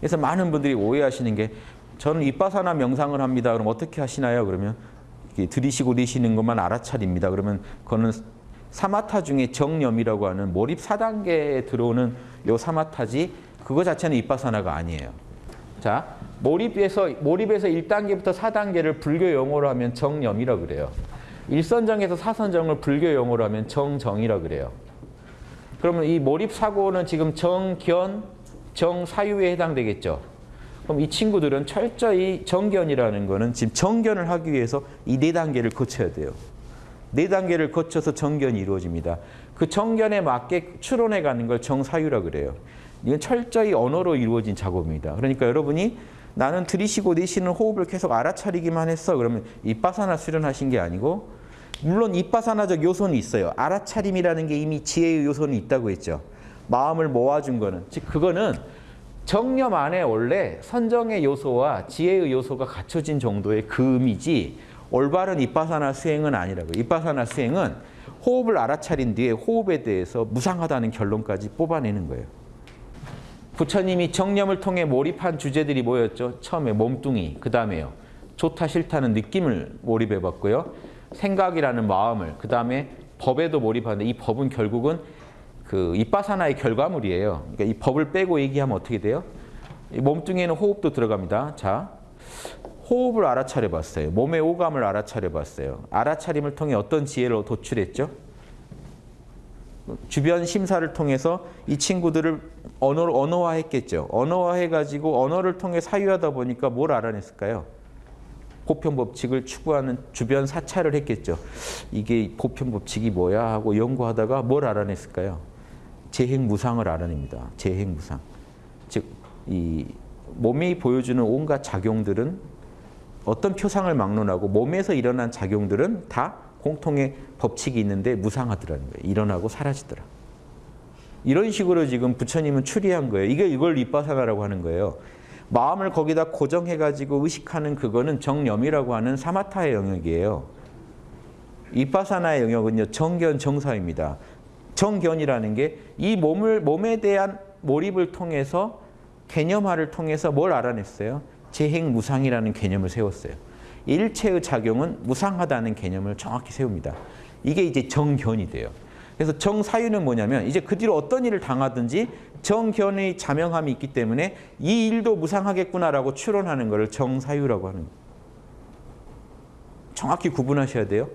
그래서 많은 분들이 오해하시는 게 저는 이빠사나 명상을 합니다. 그럼 어떻게 하시나요? 그러면 이렇게 들이쉬고 내쉬는 것만 알아차립니다. 그러면 그거는 사마타 중에 정념이라고 하는 몰입 4단계에 들어오는 요 사마타지 그거 자체는 이빠사나가 아니에요. 자, 몰입에서 몰입에서 1단계부터 4단계를 불교 용어로 하면 정념이라 그래요. 일선정에서 사선정을 불교 용어로 하면 정정이라 그래요. 그러면 이 몰입 사고는 지금 정견, 정사유에 해당되겠죠. 그럼 이 친구들은 철저히 정견이라는 거는 지금 정견을 하기 위해서 이 네 단계를 거쳐야 돼요. 네 단계를 거쳐서 정견이 이루어집니다. 그 정견에 맞게 추론해 가는 걸 정사유라 그래요. 이건 철저히 언어로 이루어진 작업입니다. 그러니까 여러분이 나는 들이쉬고 내쉬는 호흡을 계속 알아차리기만 했어. 그러면 이빠사나 수련하신 게 아니고 물론 이빠사나적 요소는 있어요. 알아차림이라는 게 이미 지혜의 요소는 있다고 했죠. 마음을 모아준 거는. 즉 그거는 정념 안에 원래 선정의 요소와 지혜의 요소가 갖춰진 정도의 금이지 올바른 이빠사나 수행은 아니라고요. 이빠사나 수행은 호흡을 알아차린 뒤에 호흡에 대해서 무상하다는 결론까지 뽑아내는 거예요. 부처님이 정념을 통해 몰입한 주제들이 뭐였죠? 처음에 몸뚱이, 그 다음에요. 좋다 싫다는 느낌을 몰입해봤고요. 생각이라는 마음을, 그 다음에 법에도 몰입하는데 이 법은 결국은 그 이빠사나의 결과물이에요. 그러니까 이 법을 빼고 얘기하면 어떻게 돼요? 이 몸뚱이에는 호흡도 들어갑니다. 자, 호흡을 알아차려 봤어요. 몸의 오감을 알아차려 봤어요. 알아차림을 통해 어떤 지혜를 도출했죠? 주변 심사를 통해서 이 친구들을 언어, 언어화했겠죠. 언어화해가지고 언어를 통해 사유하다 보니까 뭘 알아냈을까요? 보편 법칙을 추구하는 주변 사찰을 했겠죠. 이게 보편 법칙이 뭐야 하고 연구하다가 뭘 알아냈을까요? 재행무상을 알아냅니다. 재행무상. 즉, 이 몸이 보여주는 온갖 작용들은 어떤 표상을 막론하고 몸에서 일어난 작용들은 다 공통의 법칙이 있는데 무상하더라는 거예요. 일어나고 사라지더라. 이런 식으로 지금 부처님은 추리한 거예요. 이게 이걸 이빠사나라고 하는 거예요. 마음을 거기다 고정해가지고 의식하는 그거는 정념이라고 하는 사마타의 영역이에요. 이빠사나의 영역은요 정견 정사입니다. 정견이라는 게 이 몸을 몸에 대한 몰입을 통해서 개념화를 통해서 뭘 알아냈어요? 재행무상이라는 개념을 세웠어요. 일체의 작용은 무상하다는 개념을 정확히 세웁니다. 이게 이제 정견이 돼요. 그래서 정사유는 뭐냐면 이제 그 뒤로 어떤 일을 당하든지 정견의 자명함이 있기 때문에 이 일도 무상하겠구나라고 추론하는 것을 정사유라고 하는 거예요. 정확히 구분하셔야 돼요.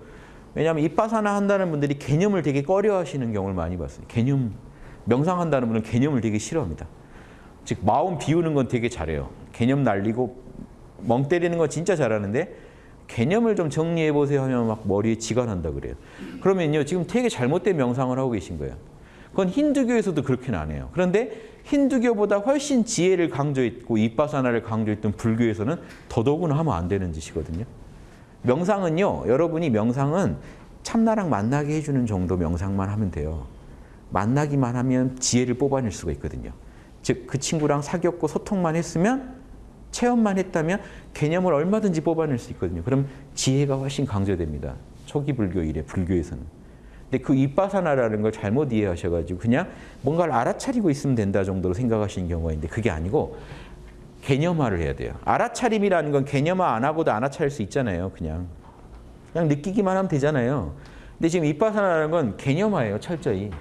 왜냐하면 이빠사나 한다는 분들이 개념을 되게 꺼려하시는 경우를 많이 봤어요. 개념, 명상한다는 분은 개념을 되게 싫어합니다. 즉 마음 비우는 건 되게 잘해요. 개념 날리고 멍 때리는 건 진짜 잘하는데 개념을 좀 정리해 보세요 하면 막 머리에 지가 난다 그래요. 그러면요 지금 되게 잘못된 명상을 하고 계신 거예요. 그건 힌두교에서도 그렇게는 안 해요. 그런데 힌두교보다 훨씬 지혜를 강조했고 이빠사나를 강조했던 불교에서는 더더구나 하면 안 되는 짓이거든요. 명상은요 여러분이 명상은 참나랑 만나게 해주는 정도 명상만 하면 돼요. 만나기만 하면 지혜를 뽑아낼 수가 있거든요. 즉 그 친구랑 사귀었고 소통만 했으면 체험만 했다면 개념을 얼마든지 뽑아낼 수 있거든요. 그럼 지혜가 훨씬 강조됩니다. 초기 불교 이래 불교에서는. 근데 그 이빠사나라는 걸 잘못 이해하셔가지고 그냥 뭔가를 알아차리고 있으면 된다 정도로 생각하시는 경우가 있는데 그게 아니고 개념화를 해야 돼요. 알아차림이라는 건 개념화 안 하고도 알아차릴 수 있잖아요. 그냥. 그냥 느끼기만 하면 되잖아요. 근데 지금 이빠사나라는 건 개념화예요. 철저히.